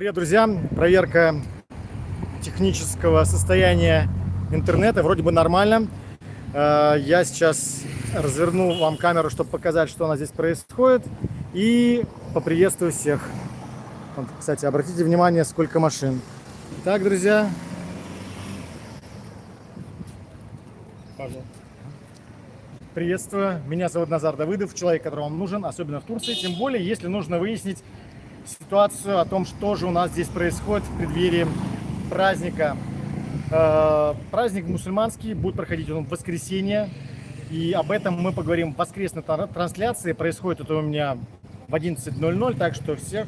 Привет, друзья! Проверка технического состояния интернета вроде бы нормально. Э, я сейчас разверну вам камеру, чтобы показать, что у нас здесь происходит. И поприветствую всех. Кстати, обратите внимание, сколько машин. Так, друзья. Пожалуйста. Приветствую. Меня зовут Назар Давыдов, человек, который вам нужен, особенно в Турции. Тем более, если нужно выяснить ситуацию о том, что же у нас здесь происходит в преддверии праздника. Э, праздник мусульманский будет проходить он в воскресенье. И об этом мы поговорим в воскресной трансляции. Происходит это у меня в 11.00, так что всех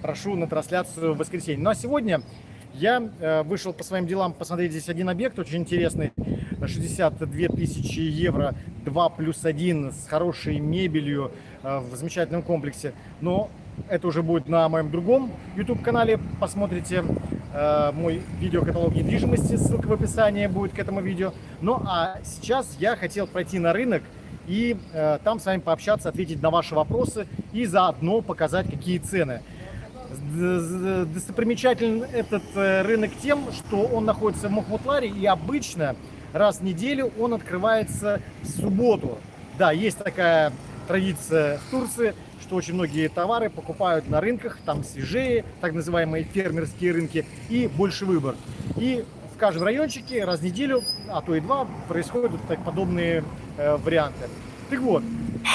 прошу на трансляцию в воскресенье. Ну а сегодня я э, вышел по своим делам посмотреть здесь один объект, очень интересный. 62 тысячи евро, 2 плюс 1 с хорошей мебелью э, в замечательном комплексе. Но это уже будет на моем другом YouTube-канале. Посмотрите э, мой видеокаталог недвижимости, ссылка в описании будет к этому видео. Ну а сейчас я хотел пройти на рынок и э, там с вами пообщаться, ответить на ваши вопросы и заодно показать, какие цены. Достопримечателен этот э, рынок тем, что он находится в Мухмутларе и обычно раз в неделю он открывается в субботу. Да, есть такая традиция в Турции – что очень многие товары покупают на рынках, там свежее, так называемые фермерские рынки, и больше выбор. И в каждом райончике раз в неделю, а то и два, происходят так подобные э, варианты. Так вот, э.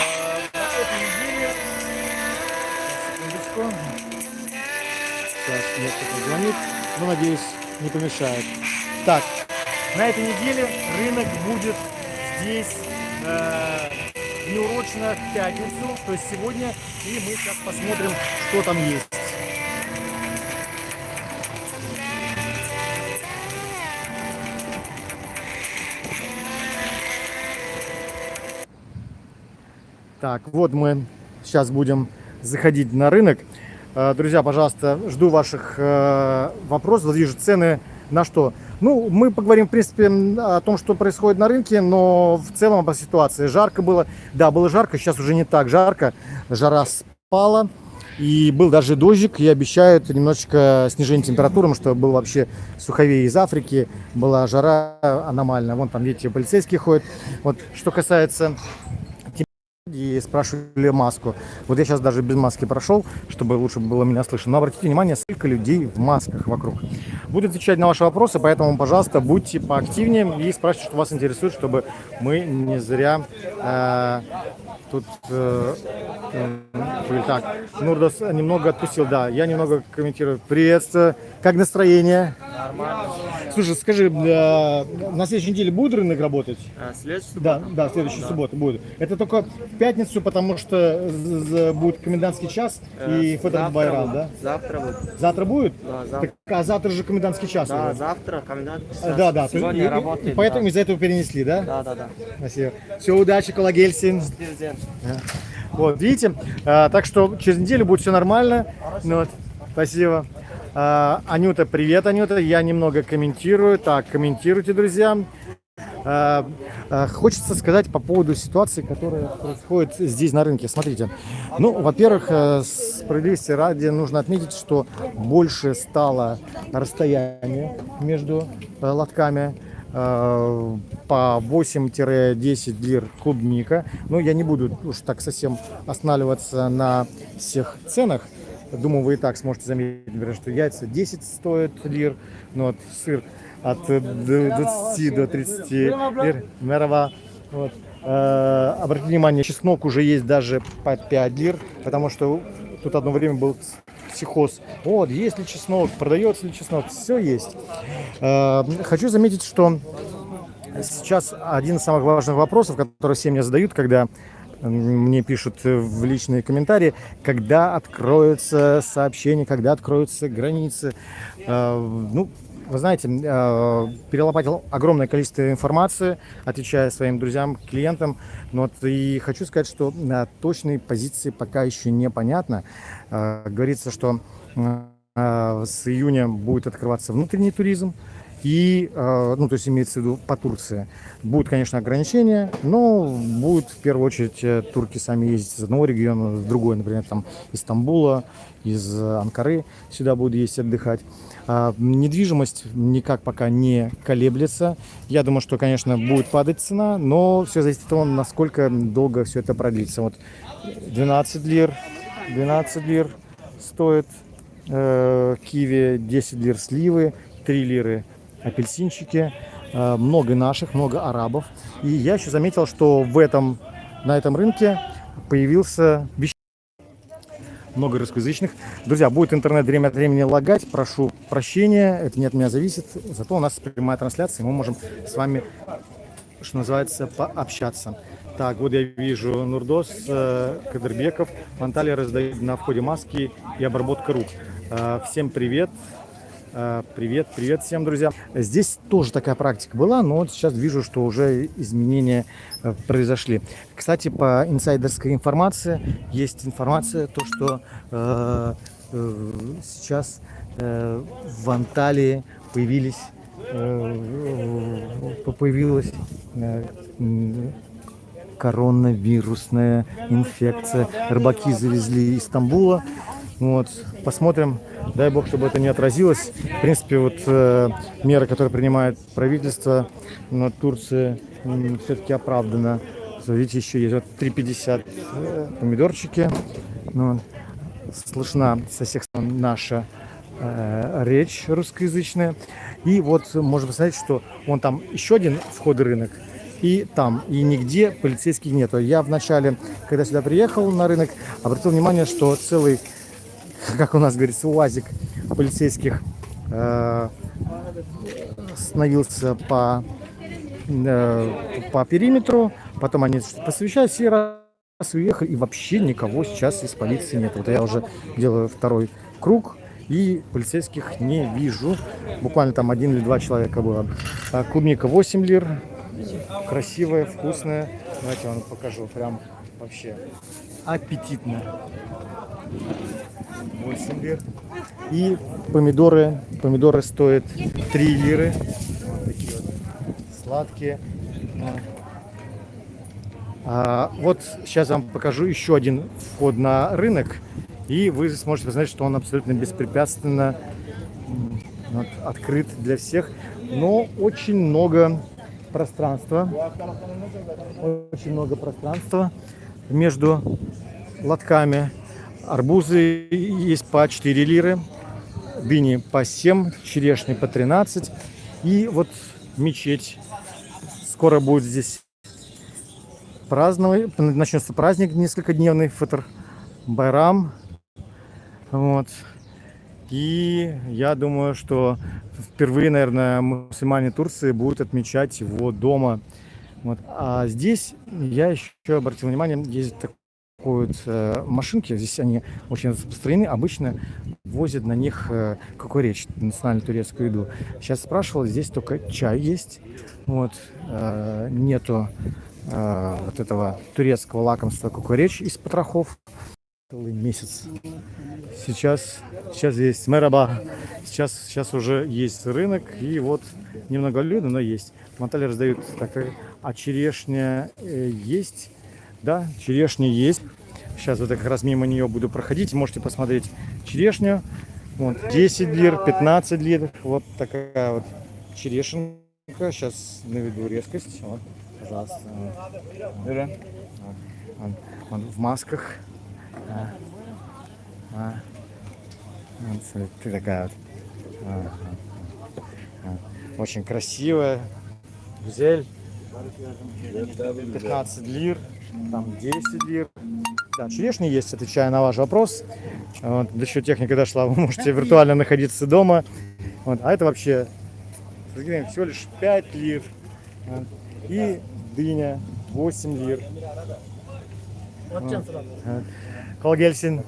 Сейчас мне кто-то звонит, но, надеюсь, не помешает. Так, на этой неделе рынок будет здесь... Э, неурочно в пятницу, то есть сегодня, и мы сейчас посмотрим, что там есть. Так, вот мы сейчас будем заходить на рынок. Э, друзья, пожалуйста, жду ваших э, вопросов. Вижу цены на что? Ну, мы поговорим, в принципе, о том, что происходит на рынке, но в целом по ситуации. Жарко было, да, было жарко, сейчас уже не так жарко, жара спала. И был даже дождик, и обещают немножечко снижение температуры, потому что был вообще суховей из Африки, была жара аномальная. Вон там, видите, полицейские ходят. Вот, что касается и спрашивали маску. Вот я сейчас даже без маски прошел, чтобы лучше было меня слышно. Но обратите внимание, сколько людей в масках вокруг. Буду отвечать на ваши вопросы, поэтому, пожалуйста, будьте поактивнее и спрашивайте, что вас интересует, чтобы мы не зря э, тут... Э, э, так, Нурдос немного отпустил, да, я немного комментирую. Приветствую. Как настроение? Нормально. Слушай, скажи, э, на следующей неделе будет рынок работать? А, следующую Да, да, следующую да. субботу будет. Это только в пятницу, потому что будет комендантский час э, и фотор Байрам, да? Завтра будет. Завтра будет? Да, завтра. Так, а завтра же комендантский час. Да, уже. завтра комендантский час. Да, да. Сегодня и, работает. И поэтому да. из-за этого перенесли, да? Да, да, да. Спасибо. Все, удачи, Колагельсин. Вот, видите? А, так что через неделю будет все нормально. Ну, вот. Спасибо. А, Анюта, привет, Анюта. Я немного комментирую. Так, комментируйте, друзья. А, а, хочется сказать по поводу ситуации, которая происходит здесь на рынке. Смотрите, ну, во-первых, э, справедливости ради нужно отметить, что больше стало расстояние между э, лотками э, по 8-10 лир клубника. Но я не буду уж так совсем останавливаться на всех ценах. Думаю, вы и так сможете заметить, например, что яйца 10 стоят лир, но вот сыр от 20 до 30 лир. Мерова. Вот. Э, обратите внимание, чеснок уже есть даже по 5 лир, потому что тут одно время был психоз. Вот, есть ли чеснок, продается ли чеснок, все есть. Э, хочу заметить, что сейчас один из самых важных вопросов, которые все мне задают, когда мне пишут в личные комментарии, когда откроются сообщения, когда откроются границы. Э, ну, вы знаете, э, перелопатил огромное количество информации, отвечая своим друзьям, клиентам. Вот и хочу сказать, что на точной позиции пока еще непонятно. Э, говорится, что с июня будет открываться внутренний туризм, И, э, ну, то есть имеется в виду по Турции. Будут, конечно, ограничения, но будут в первую очередь э, турки сами ездить из одного региона в другой, например, там из Стамбула, из э, Анкары сюда будут ездить отдыхать. А, недвижимость никак пока не колеблется. Я думаю, что, конечно, будет падать цена, но все зависит от того, насколько долго все это продлится. Вот 12 лир, 12 лир стоит э, киви, 10 лир сливы, 3 лиры апельсинчики. Э, много наших, много арабов. И я еще заметил, что в этом, на этом рынке появился вещ- много русскоязычных. Друзья, будет интернет время от времени лагать, прошу прощения, это не от меня зависит. Зато у нас прямая трансляция, мы можем с вами, что называется, пообщаться. Так, вот я вижу Нурдос, э, Кадырбеков, Анталия раздает на входе маски и обработка рук. Э, всем привет. Э, Привет, привет всем, друзья. Здесь тоже такая практика была, но сейчас вижу, что уже изменения э, произошли. Кстати, по инсайдерской информации есть информация, то, что э, э, сейчас э, в Анталии появились э, появилась э, коронавирусная инфекция. Рыбаки завезли из Стамбула. Вот, посмотрим. Дай бог, чтобы это не отразилось. В принципе, вот э, меры, которые принимает правительство на Турции, все-таки оправдано. Видите, еще есть вот 3,50 э, помидорчики. Ну, слышна со всех сторон наша э, речь русскоязычная. И вот можно посмотреть, что вон там еще один вход рынок. И там, и нигде полицейских нету. Я вначале, когда сюда приехал на рынок, обратил внимание, что целый, как у нас говорится, уазик полицейских э, остановился по, э, по периметру. Потом они посвящались и раз уехали. И вообще никого сейчас из полиции нет. Вот я уже делаю второй круг. И полицейских не вижу. Буквально там один или два человека было. А клубника 8 лир. Красивая, вкусная. Давайте я вам покажу. Прям вообще аппетитно. 8 лир. И помидоры. Помидоры стоят 3 лиры. Вот такие вот сладкие. А, вот сейчас вам покажу еще один вход на рынок. И вы сможете посмотреть, что он абсолютно беспрепятственно вот, открыт для всех. Но очень много пространства. Очень много пространства между лотками. Арбузы есть по 4 лиры, дыни по 7, черешни по 13. И вот мечеть. Скоро будет здесь праздновать, начнется праздник несколько дневный, фатр Байрам. Вот. И я думаю, что впервые, наверное, мусульмане Турции будут отмечать его дома. Вот. А здесь я еще обратил внимание, есть такой вот э, машинки, здесь они очень распространены, обычно возят на них э, какой речь, национальную турецкую еду. Сейчас спрашивал, здесь только чай есть, вот, э, нету э, вот этого турецкого лакомства кукуречь из потрохов. Целый месяц. Сейчас, сейчас есть мэраба. Сейчас, сейчас уже есть рынок. И вот немного людно, но есть. В Анталии раздают так, а черешня э, есть. Да, черешня есть. Сейчас вот как раз мимо нее буду проходить. Можете посмотреть черешню. Вот 10 лир, 15 лир. Вот такая вот черешенка. Сейчас наведу резкость. Вот, пожалуйста. Вот. Вот. Вот. В масках. А. А. Вот, ты такая вот. А. А. Очень красивая. Гузель. 15 лир. Там 10 лир. Да, черешни есть, отвечая на ваш вопрос. Вот, еще техника дошла, вы можете виртуально находиться дома. Вот, а это вообще всего лишь 5 лир. Вот. И дыня 8 лир. Вот. Колгельсин.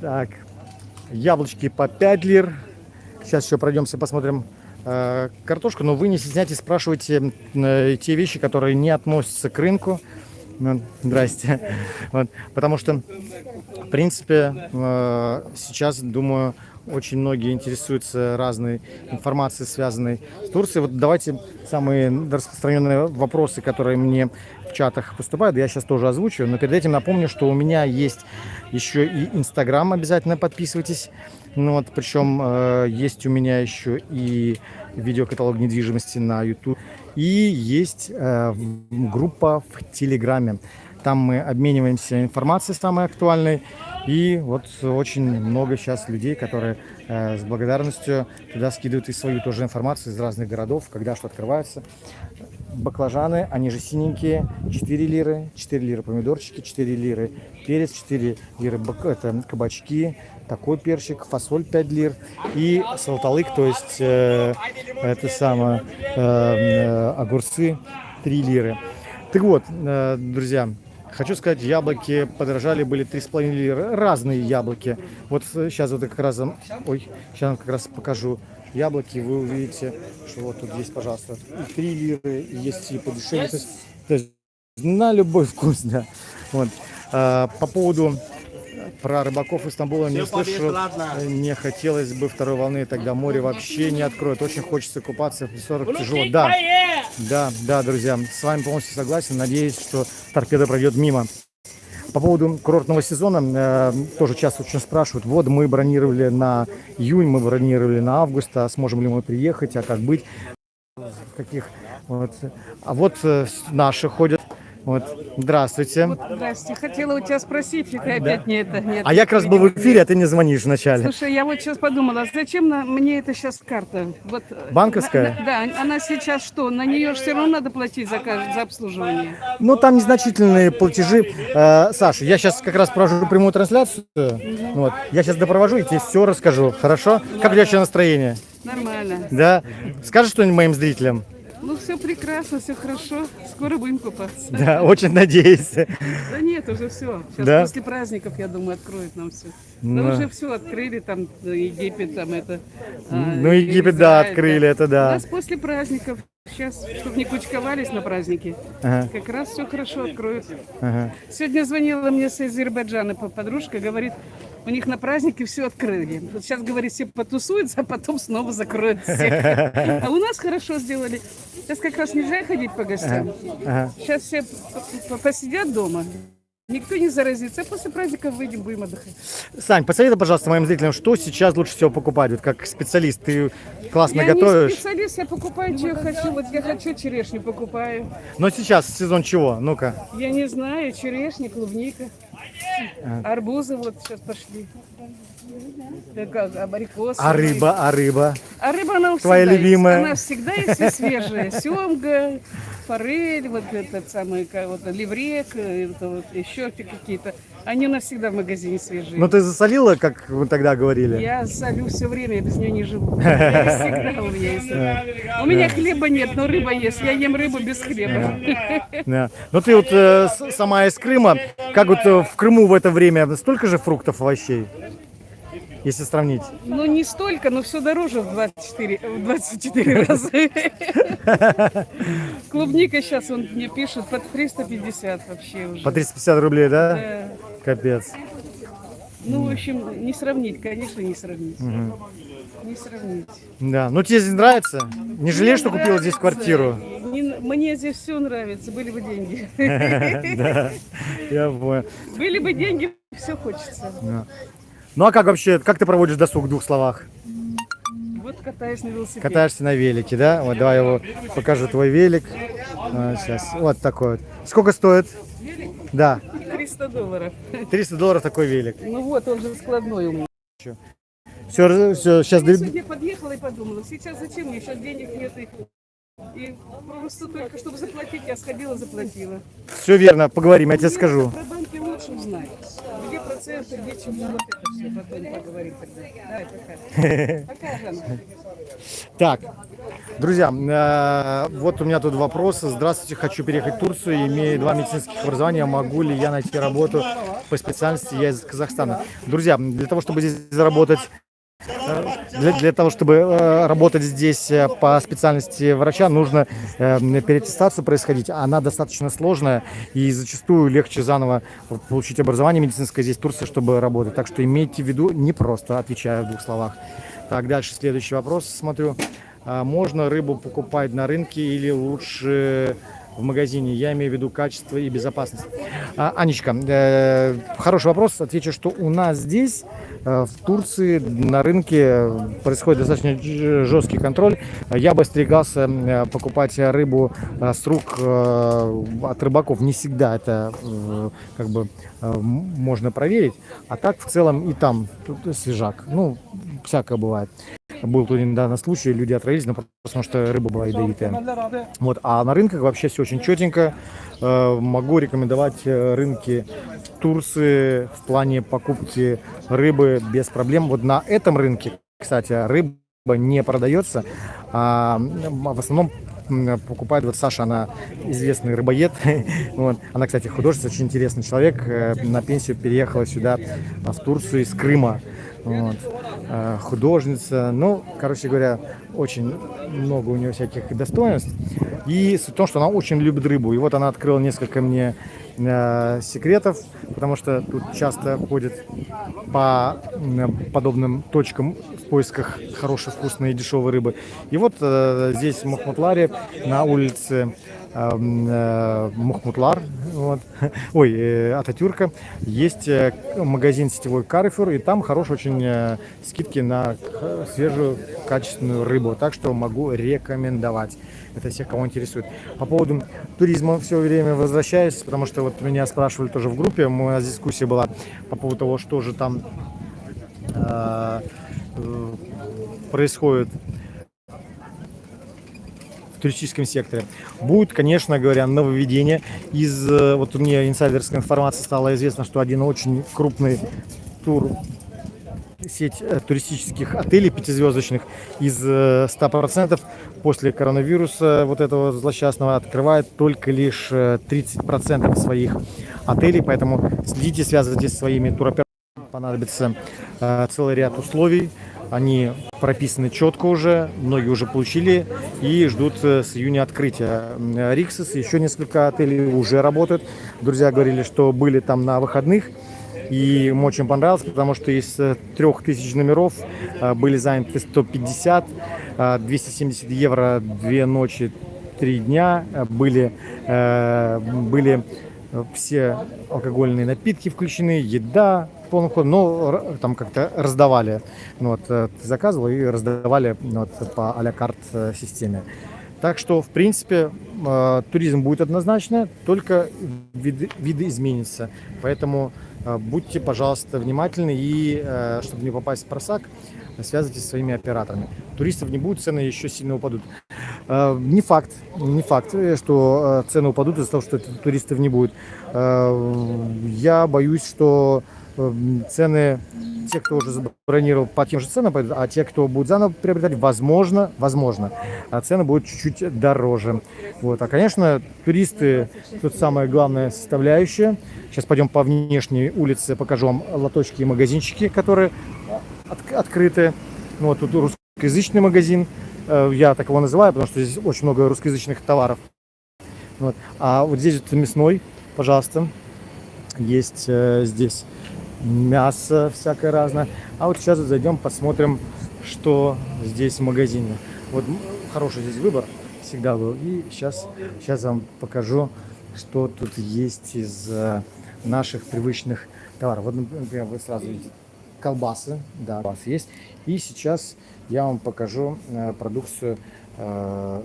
Так, яблочки по 5 лир. Сейчас еще пройдемся, посмотрим э, картошку. Но вы не стесняйтесь, спрашивайте э, те вещи, которые не относятся к рынку. Здрасте. Вот, потому что, в принципе, э, сейчас, думаю, очень многие интересуются разной информацией, связанной с Турцией. Вот давайте самые распространенные вопросы, которые мне в чатах поступают, я сейчас тоже озвучу. Но перед этим напомню, что у меня есть еще и Инстаграм, обязательно подписывайтесь. Ну вот, причем э, есть у меня еще и видеокаталог недвижимости на YouTube. И есть э, группа в Телеграме. Там мы обмениваемся информацией самой актуальной. И вот очень много сейчас людей, которые э, с благодарностью туда скидывают и свою тоже информацию из разных городов, когда что открывается. Баклажаны, они же синенькие, 4 лиры, 4 лиры помидорчики, 4 лиры перец, 4 лиры бак- это, кабачки, такой перчик, фасоль 5 лир и салталык, то есть э, это самое, э, э, огурцы 3 лиры. Так вот, э, друзья, хочу сказать, яблоки подорожали, были 3,5 лиры, разные яблоки. Вот сейчас вот я как раз, вам- ой, сейчас как раз покажу яблоки, вы увидите, что вот тут есть, пожалуйста, и 3 лиры, и есть и подешевле, то есть, то есть на любой вкус, да. Вот. А, по поводу про рыбаков из Стамбула не слышал, э, не хотелось бы второй волны, тогда море вообще не откроет. Очень хочется купаться в 40 тяжело. Да, да, да, друзья, с вами полностью согласен. Надеюсь, что торпеда пройдет мимо. По поводу курортного сезона э, тоже часто очень спрашивают. Вот мы бронировали на июнь, мы бронировали на август, а сможем ли мы приехать, а как быть? Каких? Вот. А вот э, наши ходят. Вот. Здравствуйте. Здрасте. Хотела у тебя спросить, и ты опять не это. Нет, А я как раз был в эфире, а ты не звонишь вначале. Слушай, я вот сейчас подумала, зачем на, мне это сейчас карта? Вот, э, Банковская? на- да, она сейчас что? На нее все равно надо платить за, за обслуживание. Ну, там незначительные платежи. Э, Саша, я сейчас как раз провожу прямую трансляцию. Вот. Я сейчас допровожу и тебе все расскажу. Хорошо? Как у тебя еще настроение? Нормально. Да? Скажешь что-нибудь моим зрителям? Ну, все прекрасно, все хорошо. Скоро будем купаться. Да, очень надеюсь. Да нет, уже все. Сейчас Да? после праздников, я думаю, откроют нам все. Ну. Да уже все открыли, там э, Египет, там это. а, Ну, Египет, да, Израиль, открыли, это У да. нас после праздников. Сейчас, чтобы не кучковались на праздники, Ага, как раз все хорошо откроют. ага. Сегодня звонила мне с Азербайджана по- подружка, говорит, у них на празднике все открыли. Вот сейчас, говорит, все потусуются, а потом снова закроют. А у нас хорошо сделали. Сейчас как раз нельзя ходить по гостям. ага. Сейчас все посидят дома. Никто не заразится. А после праздников выйдем, будем отдыхать. Сань, посоветуй, пожалуйста, моим зрителям, что сейчас лучше всего покупать? Вот как специалист, ты классно я готовишь. специалист, я покупаю, что я хочу. Вот я хочу черешню покупаю. Но сейчас сезон чего? Ну-ка. Я не знаю, черешня, клубника. Арбузы вот сейчас пошли. Как, абрикосы. А рыба, а рыба? А рыба она Твоя всегда любимая? Есть. Она всегда есть и свежая. Семга, форель, вот этот самый, вот, ливрек, э, это вот еще какие-то. Они у нас всегда в магазине свежие. Ну ты засолила, как вы тогда говорили? Я солю все время, я без нее не живу. Всегда у меня есть. У меня хлеба нет, но рыба есть. Я ем рыбу без хлеба. Да. Ну ты вот э, сама из Крыма, как вот э, в Крыму в это время столько же фруктов, овощей, если сравнить? Ну, не столько, но все дороже в 24, в 24 раза. Клубника сейчас, он мне пишет, под 350 вообще уже. По 350 рублей, да? Да. Капец. Ну, в общем, не сравнить, конечно, не сравнить. Не сравнить. Да. Ну тебе здесь нравится? Не жалеешь, что купила здесь квартиру? Не- мне здесь все нравится, были бы деньги. Да. Я понял. Были бы деньги, все хочется. Ну а как вообще, как ты проводишь досуг в двух словах? Вот катаюсь на велосипеде. Катаешься на велике, да? Вот давай его покажу твой велик. сейчас. Вот такой вот. Сколько стоит? Да, 300 долларов. 300 долларов такой велик. Ну вот, он же складной у меня. Все, все, сейчас Я подъехала и подумала, сейчас зачем мне, сейчас денег нет. И, и просто только, чтобы заплатить, я сходила, заплатила. все верно, поговорим, я тебе скажу. Про банки лучше узнать. Где проценты, где чего, вот это все, потом поговорим тогда. Давай, пока. Пока, Жанна. Так, друзья, э, вот у меня тут вопрос. Здравствуйте, хочу переехать в Турцию, имею два медицинских образования. Могу ли я найти работу по специальности? Я из Казахстана. Друзья, для того, чтобы здесь заработать Для, для того, чтобы э, работать здесь э, по специальности врача, нужно э, переаттестацию происходить. Она достаточно сложная и зачастую легче заново получить образование медицинское здесь в Турции, чтобы работать. Так что имейте в виду, не просто, отвечаю в двух словах. Так, дальше следующий вопрос, смотрю. А можно рыбу покупать на рынке или лучше в магазине? Я имею в виду качество и безопасность. А, Анечка, э, хороший вопрос. Отвечу, что у нас здесь, э, в Турции, на рынке происходит достаточно жесткий контроль. Я бы остерегался э, покупать рыбу э, с рук э, от рыбаков. Не всегда это э, как бы э, можно проверить. А так в целом и там свежак. Ну, всякое бывает. Был тут недавно случай, люди отравились, но потому что рыба была ядовитая. Вот, а на рынках вообще все очень четенько. Э, Могу рекомендовать э, рынки Турции в плане покупки рыбы без проблем. Вот на этом рынке, кстати, рыба не продается. а, в основном покупает вот Саша, она известный рыбоед. Вот. Она, кстати, художница, очень интересный человек. Э, На пенсию переехала сюда, в Турцию из Крыма. Вот. Э, Художница. Ну, короче говоря, очень много у нее всяких достоинств. И суть в что она очень любит рыбу. И вот она открыла несколько мне э, секретов, потому что тут часто ходят по м, подобным точкам в поисках хорошей, вкусной и дешевой рыбы. И вот э, здесь в Махмутларе на улице э, Махмутлар, вот, ой, э, Ататюрка, есть э, магазин сетевой Carrefour, и там хорошие очень э, скидки на свежую качественную рыбу, так что могу рекомендовать. Это всех, кого интересует. По поводу туризма все время возвращаюсь, потому что вот меня спрашивали тоже в группе, у нас дискуссия была по поводу того, что же там э, э, происходит туристическом секторе. Будет, конечно говоря, нововведение. Из, э, вот мне инсайдерской информации стало известно, что один очень крупный тур сеть э, туристических отелей пятизвездочных из э, 100% после коронавируса вот этого злосчастного открывает только лишь э, 30% своих отелей, поэтому следите, связывайтесь со своими туроператорами, понадобится э, целый ряд условий, они прописаны четко уже, многие уже получили и ждут э, с июня открытия. М, Риксос, еще несколько отелей уже работают. Друзья говорили, что были там на выходных, и им очень понравилось, потому что из э, трех тысяч номеров э, были заняты 150, э, 270 евро две ночи, три дня. Э, Были, э, были э, все алкогольные напитки включены, еда полным ходом, но р- там как-то раздавали. Ну, вот, э, ты заказывал и раздавали ну, вот, по а-ля карт э, системе. Так что, в принципе, э, туризм будет однозначно, только виды, виды изменятся. Поэтому будьте, пожалуйста, внимательны и, чтобы не попасть в просак, связывайтесь со своими операторами. Туристов не будет, цены еще сильно упадут. Не факт, не факт, что цены упадут из-за того, что туристов не будет. Я боюсь, что цены, те, кто уже забронировал по тем же ценам, а те, кто будет заново приобретать, возможно, возможно, а цены будут чуть-чуть дороже. Вот. А, конечно, туристы тут самая главная составляющая. Сейчас пойдем по внешней улице, покажу вам лоточки и магазинчики, которые от- открыты. Ну, вот тут русскоязычный магазин, Э, я так его называю, потому что здесь очень много русскоязычных товаров. Вот. А вот здесь вот мясной, пожалуйста, есть э, здесь мясо всякое разное. А вот сейчас зайдем, посмотрим, что здесь в магазине. Вот хороший здесь выбор всегда был. И сейчас, сейчас вам покажу, что тут есть из э, наших привычных товаров. Вот, например, вы сразу видите колбасы, да, у вас есть. И сейчас я вам покажу э, продукцию э,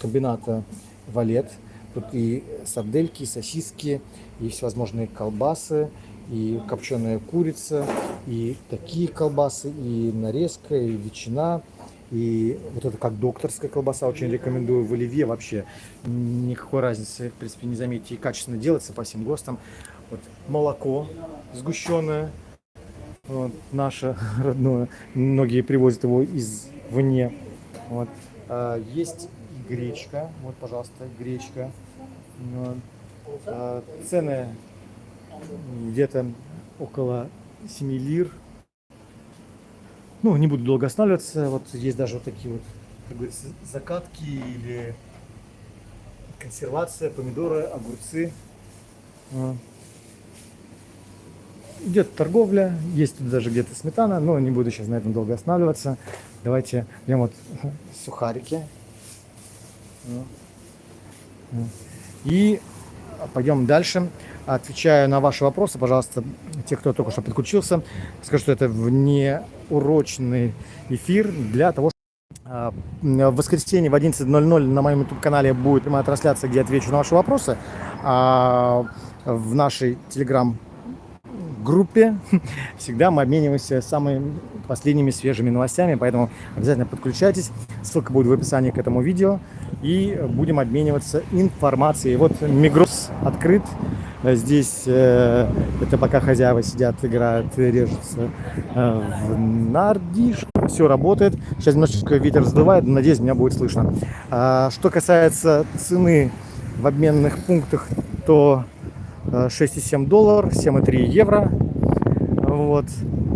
комбината Валет. Тут и сардельки, и сосиски, и всевозможные колбасы, и копченая курица, и такие колбасы, и нарезка, и ветчина, и вот это как докторская колбаса, очень рекомендую в оливье вообще. Никакой разницы, в принципе, не заметите. И качественно делается по всем ГОСТам. Вот молоко сгущенное, вот, наше родное. Многие привозят его извне. Вот. А, есть гречка. Вот, пожалуйста, гречка. Вот. А, цены где-то около 7 лир. Ну, не буду долго останавливаться. Вот есть даже вот такие вот, как закатки или консервация, помидоры, огурцы. А. Идет торговля, есть тут даже где-то сметана, но не буду сейчас на этом долго останавливаться. Давайте прям вот сухарики. Ну. Ну. И пойдем дальше. Отвечаю на ваши вопросы, пожалуйста, те, кто только что подключился. Скажу, что это внеурочный эфир для того, чтобы в воскресенье в 11.00 на моем YouTube-канале будет прямая трансляция, где отвечу на ваши вопросы. А в нашей телеграм группе всегда мы обмениваемся самыми последними свежими новостями, поэтому обязательно подключайтесь. Ссылка будет в описании к этому видео. И будем обмениваться информацией. Вот Мигрос открыт. Здесь э, это пока хозяева сидят, играют, режутся э, в нардиш. Все работает. Сейчас немножечко ветер сдувает, надеюсь, меня будет слышно. А, что касается цены в обменных пунктах, то 6,7 доллар, 7,3 евро. Вот.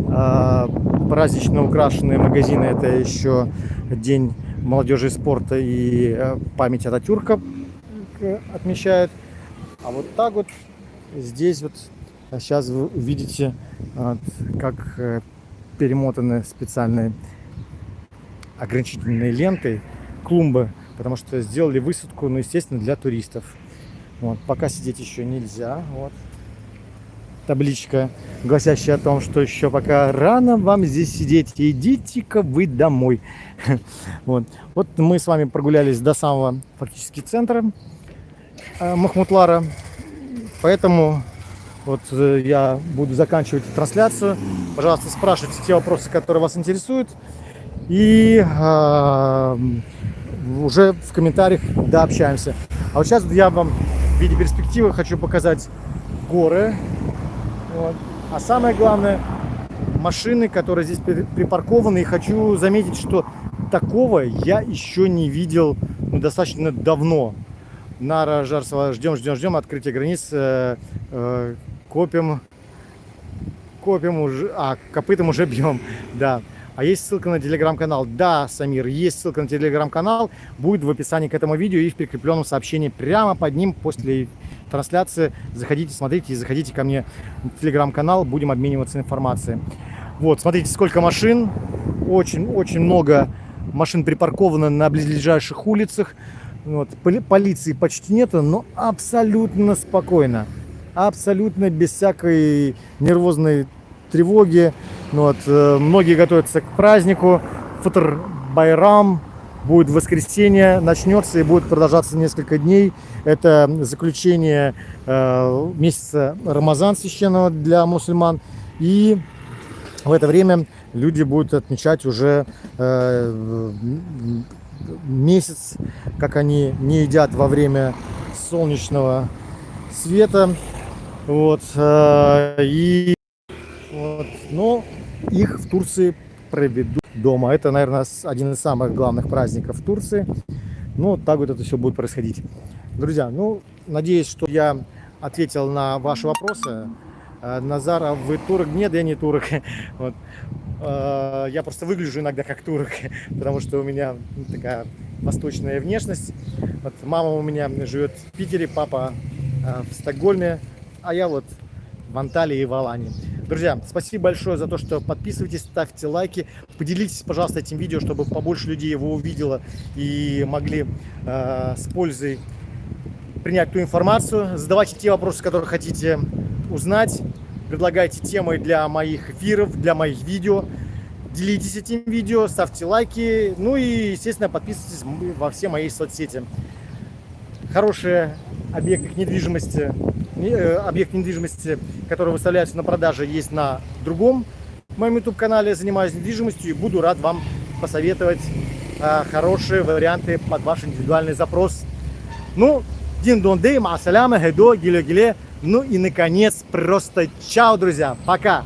А, празднично украшенные магазины это еще день молодежи и спорта и э, память Ататюрка отмечают. А вот так вот здесь вот сейчас вы видите, как э, перемотаны специальные ограничительные лентой клумбы, потому что сделали высадку, ну, естественно, для туристов. Вот, пока сидеть еще нельзя. Вот. Табличка, гласящая о том, что еще пока рано вам здесь сидеть. Идите-ка вы домой. Вот. вот мы с вами прогулялись до самого фактически центра э, Махмутлара. Поэтому вот э, я буду заканчивать трансляцию. Пожалуйста, спрашивайте те вопросы, которые вас интересуют. И э, уже в комментариях дообщаемся. А вот сейчас я вам в виде перспективы хочу показать горы. Вот. А самое главное, машины, которые здесь припаркованы. И хочу заметить, что такого я еще не видел ну, достаточно давно. Нара Жарсова, ждем, ждем, ждем открытия границ. Э, э, копим, копим уже, а, копытом уже бьем, да. А есть ссылка на телеграм-канал. Да, Самир, есть ссылка на телеграм-канал. Будет в описании к этому видео и в прикрепленном сообщении прямо под ним после трансляции. Заходите, смотрите и заходите ко мне в телеграм-канал. Будем обмениваться информацией. Вот, смотрите, сколько машин. Очень-очень много машин припарковано на близлежащих улицах. Вот, полиции почти нету, но абсолютно спокойно. Абсолютно без всякой нервозной тревоги. Вот, э, многие готовятся к празднику. Футр Байрам будет воскресенье, начнется и будет продолжаться несколько дней. Это заключение э, месяца Рамазан священного для мусульман. И в это время люди будут отмечать уже э, месяц, как они не едят во время солнечного света. Вот, э, и вот. Но их в Турции проведут дома. Это, наверное, один из самых главных праздников Турции. Ну, так вот это все будет происходить. Друзья, ну, надеюсь, что я ответил на ваши вопросы. Э, Назара, вы турок? Нет, я не турок. Вот. Э, я просто выгляжу иногда как турок, потому что у меня такая восточная внешность. Вот мама у меня живет в Питере, папа э, в Стокгольме, а я вот в Анталии и в Алании. Друзья, спасибо большое за то, что подписывайтесь, ставьте лайки. Поделитесь, пожалуйста, этим видео, чтобы побольше людей его увидело и могли э, с пользой принять ту информацию. Задавайте те вопросы, которые хотите узнать. Предлагайте темы для моих эфиров, для моих видео. Делитесь этим видео, ставьте лайки. Ну и, естественно, подписывайтесь во все мои соцсети. Хорошие объекты недвижимости Э, объект недвижимости, который выставляется на продаже, есть на другом моем YouTube-канале. Занимаюсь недвижимостью и буду рад вам посоветовать э, хорошие варианты под ваш индивидуальный запрос. Ну, дин дон дей, масаляма, гедо, гиле гиле. Ну и наконец, просто чао, друзья, пока!